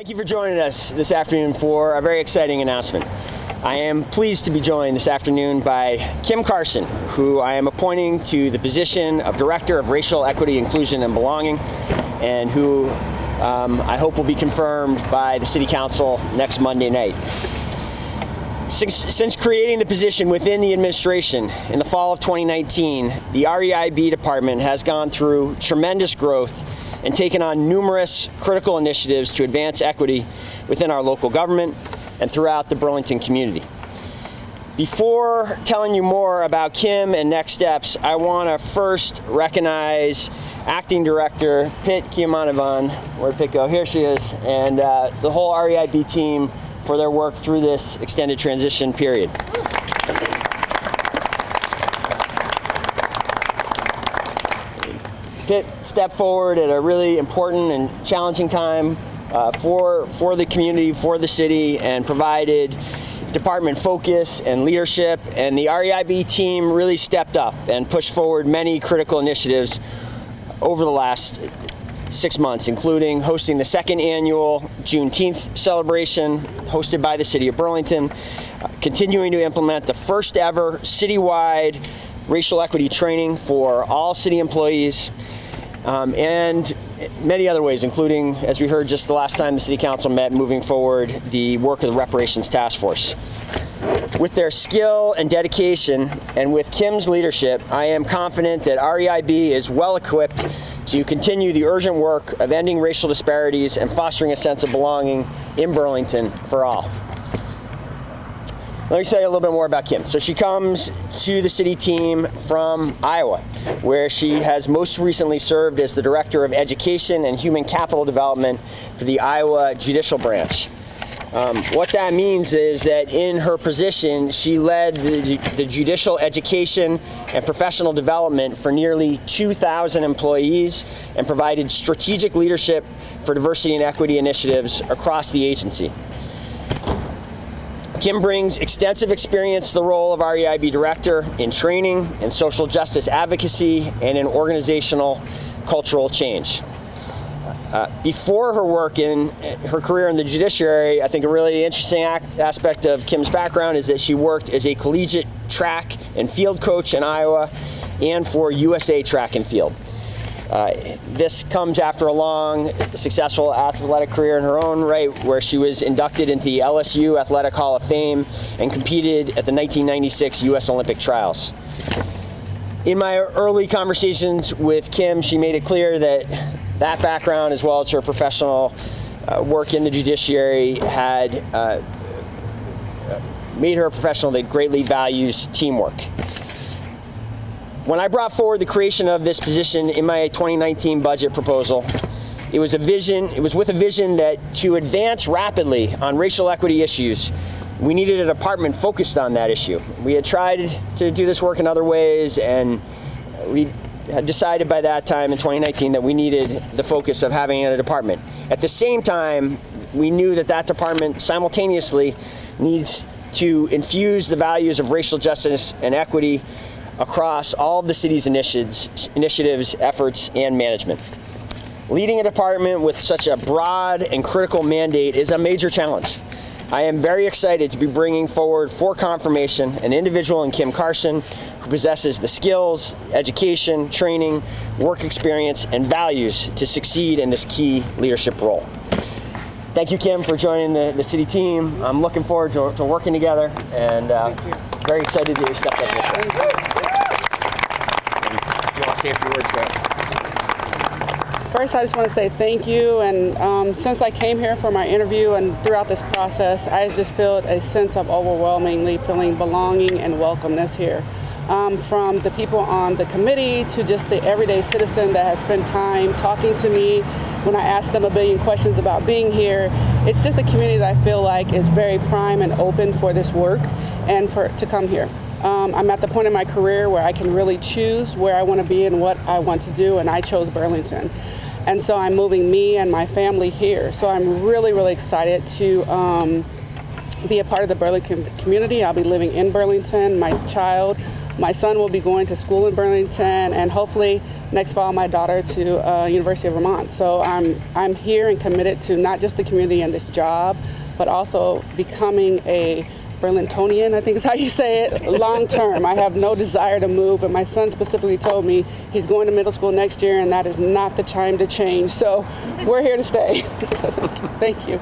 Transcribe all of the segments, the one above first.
Thank you for joining us this afternoon for a very exciting announcement. I am pleased to be joined this afternoon by Kim Carson, who I am appointing to the position of Director of Racial Equity, Inclusion, and Belonging, and who um, I hope will be confirmed by the City Council next Monday night. Since, since, creating the position within the administration in the fall of 2019, the REIB department has gone through tremendous growth and taken on numerous critical initiatives to advance equity within our local government and throughout the Burlington community. Before telling you more about Kim and next steps, I want to first recognize Acting Director Pitt Kiamanavan, where'd Pitt go? Here she is, and uh, the whole REIB team for their work through this extended transition period. Pitt stepped forward at a really important and challenging time uh, for, for the community, for the city, and provided department focus and leadership. And the REIB team really stepped up and pushed forward many critical initiatives over the last six months, including hosting the second annual Juneteenth celebration hosted by the City of Burlington, uh, continuing to implement the first ever citywide racial equity training for all city employees, um, and many other ways, including, as we heard just the last time the City Council met, moving forward the work of the Reparations Task Force. With their skill and dedication, and with Kim's leadership, I am confident that REIB is well equipped to continue the urgent work of ending racial disparities and fostering a sense of belonging in Burlington for all. Let me tell you a little bit more about Kim. So she comes to the city team from Iowa, where she has most recently served as the Director of Education and Human Capital Development for the Iowa Judicial Branch. Um, what that means is that in her position, she led the, the, judicial education and professional development for nearly 2,000 employees and provided strategic leadership for diversity and equity initiatives across the agency. Kim brings extensive experience to the role of REIB Director in training, in social justice advocacy, and in organizational cultural change. Uh, before her work in her career in the judiciary, I think a really interesting aspect of Kim's background is that she worked as a collegiate track and field coach in Iowa and for USA Track and Field. Uh, this comes after a long, successful athletic career in her own right, where she was inducted into the LSU Athletic Hall of Fame and competed at the 1996 U.S. Olympic Trials. In my early conversations with Kim, she made it clear that that background, as well as her professional uh, work in the judiciary, had uh, made her a professional that greatly values teamwork. When I brought forward the creation of this position in my 2019 budget proposal, it was a vision, it was with a vision that to advance rapidly on racial equity issues, we needed a department focused on that issue. We had tried to do this work in other ways and we had decided by that time in 2019 that we needed the focus of having a department. At the same time, we knew that that department simultaneously needs to infuse the values of racial justice and equity across all of the city's initiatives, initiatives, efforts, and management. Leading a department with such a broad and critical mandate is a major challenge. I am very excited to be bringing forward for confirmation an individual in Kim Carson who possesses the skills, education, training, work experience, and values to succeed in this key leadership role. Thank you, Kim, for joining the, the city team. I'm looking forward to, to working together and uh, very excited that you stepped up you words, go First, I just want to say thank you. And um, since I came here for my interview and throughout this process, I just felt a sense of overwhelmingly feeling belonging and welcomeness here. Um, from the people on the committee to just the everyday citizen that has spent time talking to me when I ask them a billion questions about being here. It's just a community that I feel like is very prime and open for this work and for to come here. Um, I'm at the point in my career where I can really choose where I want to be and what I want to do, and I chose Burlington. And so I'm moving me and my family here. So I'm really, really excited to um, be a part of the Burlington community. I'll be living in Burlington. My child My son will be going to school in Burlington, and hopefully next fall, my daughter to uh, University of Vermont. So I'm I'm here and committed to not just the community and this job, but also becoming a Burlingtonian, I think is how you say it, long term. I have no desire to move, and my son specifically told me he's going to middle school next year, and that is not the time to change. So we're here to stay. Thank you.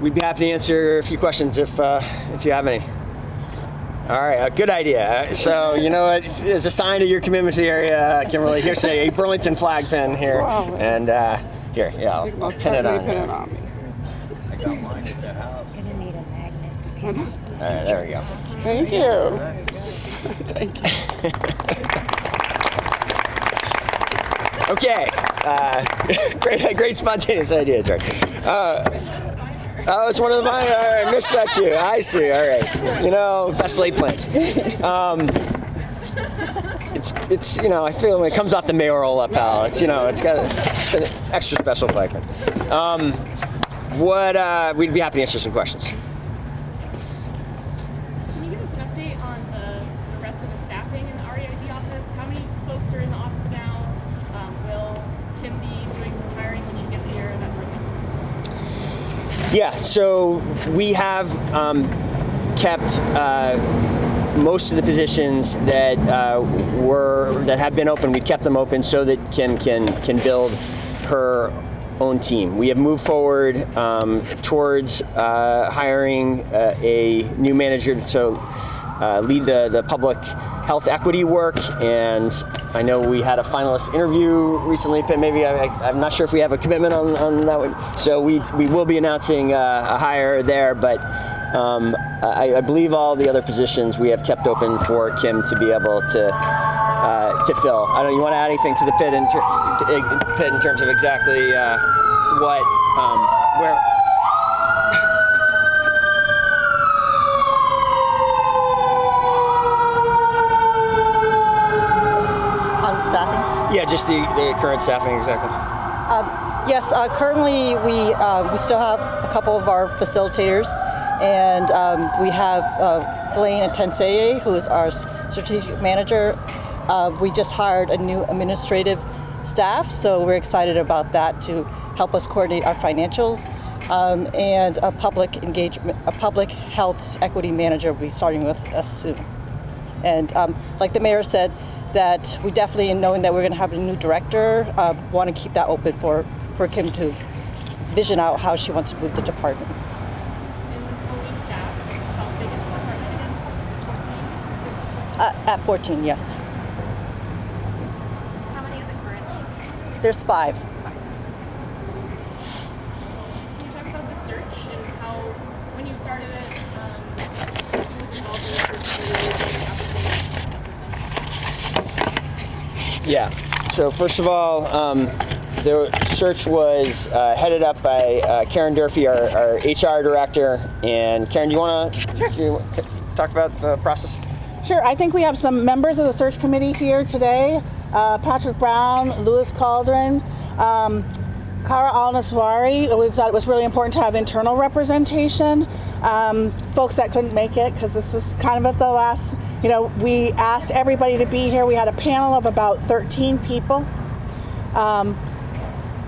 We'd be happy to answer a few questions if uh, if you have any. All right, a good idea. So you know what? As a sign of your commitment to the area, Kimberly, here's a Burlington flag pin here, Wow. and uh, here, yeah, I'll, I'll pin it on. Pin it on me. I got mine at the house. Gonna need a magnet. All right, there we go. Thank you. Thank you. Okay, uh, great, great spontaneous idea, George. Uh, oh, it's one of mine. All right, missed that cue. I see. All right, you know, best laid plans. Um, it's, it's, you know, I feel when it comes off the mayoral lapel, it's, you know, it's got it's an extra special flag. Um, what, uh, we'd be happy to answer some questions. Can you give us an update on the, the rest of the staffing in the REIB office? How many folks are in the office now? Um, will Kim be doing some hiring when she gets here? That sort of thing. Yeah, so we have um, kept uh, most of the positions that uh, were that have been open. We've kept them open so that Kim can can build her own team. We have moved forward um, towards uh, hiring uh, a new manager to uh, lead the, the public health equity work. And I know we had a finalist interview recently, but maybe I, I'm not sure if we have a commitment on, on that one. So we, we will be announcing uh, a hire there, but um, I, I believe all the other positions we have kept open for Kim to be able to uh, to fill. I don't. You want to add anything to the pit in, pit in terms of exactly uh, what um, where? On staffing? Yeah, just the, the current staffing exactly. Yes, uh, currently we, uh, we still have a couple of our facilitators, and um, we have uh, Blaine Atenseye, who is our strategic manager. Uh, we just hired a new administrative staff, so we're excited about that to help us coordinate our financials. Um, and a public engagement, a public health equity manager will be starting with us soon. And um, like the mayor said, that we definitely, in knowing that we're going to have a new director, uh, want to keep that open for, for Kim to vision out how she wants to move the department. And when fully staffed, how big is the department again? 14? Uh, at 14, yes. How many is it currently? There's five. Can you talk about the search and how, when you started it, um, who was involved in the search? Who was doing the applications? Yeah. So first of all, um, the search was uh, headed up by uh, Karen Durfee, our, our HR director. And Karen, do you want to talk about the process? Sure. I think we have some members of the search committee here today. Uh, Patrick Brown, Lewis Caldron, um, Kara Al Naswari. We thought it was really important to have internal representation. Um, folks that couldn't make it because this was kind of at the last, you know, we asked everybody to be here. We had a panel of about 13 people. Um,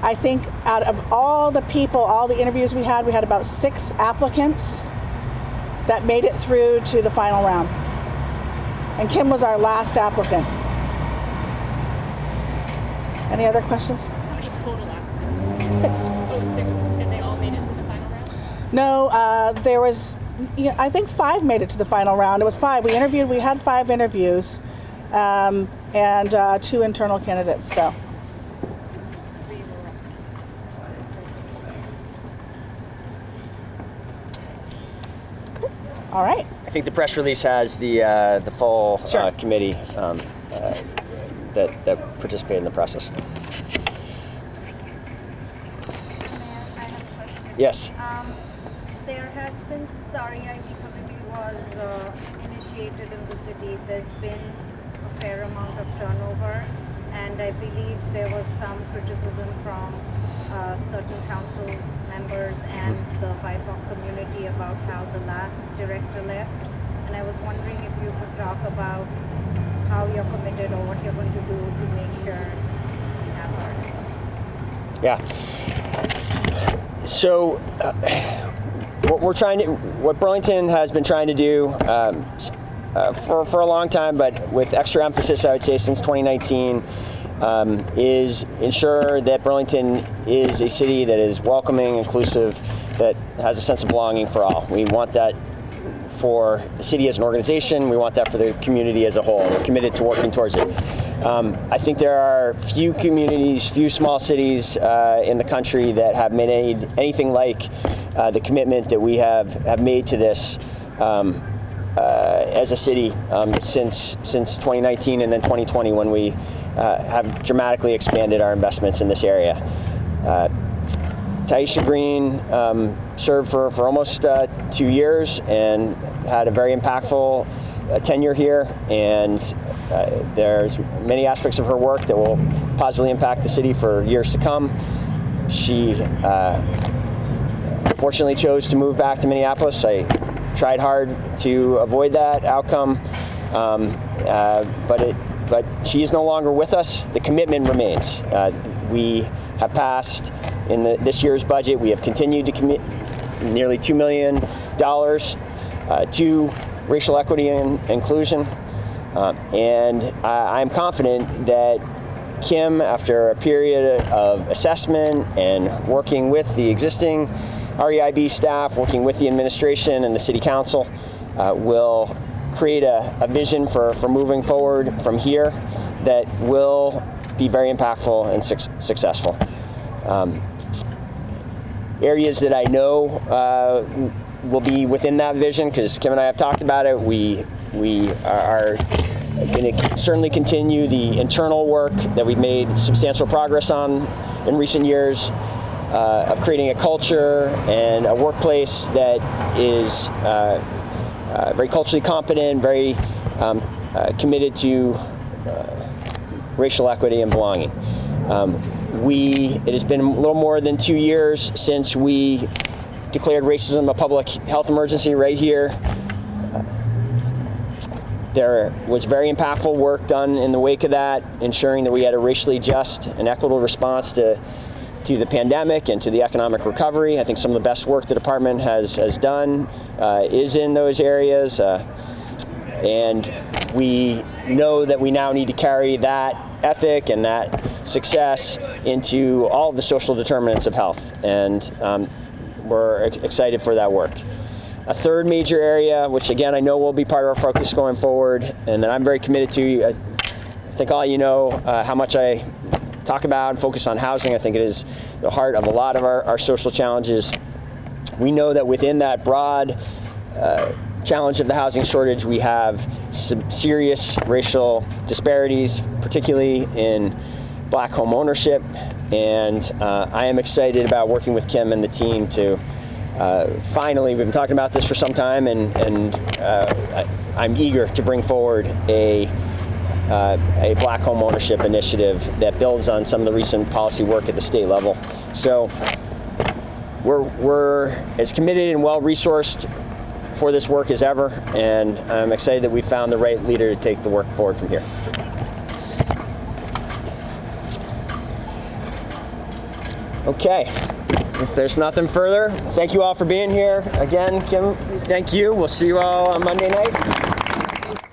I think out of all the people, all the interviews we had, we had about six applicants that made it through to the final round and Kim was our last applicant. Any other questions? How many total applicants? Six. Oh, six, and they all made it to the final round? No, uh, there was, I think five made it to the final round. It was five. We interviewed, we had five interviews um, and uh, two internal candidates. So, all right. I think the press release has the uh, the full uh, Sure. committee um, uh, that that participated in the process. I have a question. Yes. Um, there has, since the REIB committee was uh, initiated in the city, there's been a fair amount of turnover, and I believe there was some criticism from uh, certain council members and the BIPOC community about how the last director left. And I was wondering if you could talk about how you're committed or what you're going to do to make sure we have our Yeah. So, uh, what we're trying to, what Burlington has been trying to do um, uh, for, for a long time, but with extra emphasis, I would say, since 2019, um, is ensure that Burlington is a city that is welcoming, inclusive, that has a sense of belonging for all. We want that for the city as an organization. We want that for the community as a whole. We're committed to working towards it. Um, I think there are few communities, few small cities uh, in the country that have made anything like uh, the commitment that we have, have made to this um, uh, as a city um, since since 2019 and then 2020 when we uh, have dramatically expanded our investments in this area. Uh, Tyeastia Green um, served for, for almost uh, two years and had a very impactful tenure here. And uh, there's many aspects of her work that will positively impact the city for years to come. She uh, fortunately chose to move back to Minneapolis. I tried hard to avoid that outcome, um, uh, but it, but she is no longer with us. The commitment remains. Uh, we have passed in the, this year's budget. We have continued to commit nearly two million dollars uh, to racial equity and inclusion, uh, and I, I'm confident that Kim, after a period of assessment and working with the existing REIB staff, working with the administration and the city council, uh, will create a, a vision for, for moving forward from here that will be very impactful and suc- successful. Um, areas that I know uh, will be within that vision, because Kim and I have talked about it, we, we are going to certainly continue the internal work that we've made substantial progress on in recent years uh, of creating a culture and a workplace that is uh, uh, very culturally competent, very um, uh, committed to uh, racial equity and belonging. Um, we, it has been a little more than two years since we declared racism a public health emergency right here. There was very impactful work done in the wake of that, ensuring that we had a racially just and equitable response to, to the pandemic and to the economic recovery. I think some of the best work the department has, has done uh, is in those areas. Uh, and we know that we now need to carry that ethic and that success into all of the social determinants of health. And um, we're excited for that work. A third major area, which again I know will be part of our focus going forward, and that I'm very committed to. I think all you know uh, how much I talk about and focus on housing. I think it is the heart of a lot of our, our social challenges. We know that within that broad uh, challenge of the housing shortage, we have some serious racial disparities, particularly in black home ownership. And uh, I am excited about working with Kim and the team to uh, finally, we've been talking about this for some time, and, and uh, I, I'm eager to bring forward a, uh, a black home ownership initiative that builds on some of the recent policy work at the state level. So we're, we're as committed and well resourced for this work as ever, and I'm excited that we found the right leader to take the work forward from here. Okay, if there's nothing further, thank you all for being here. Again, Kim, thank you. We'll see you all on Monday night.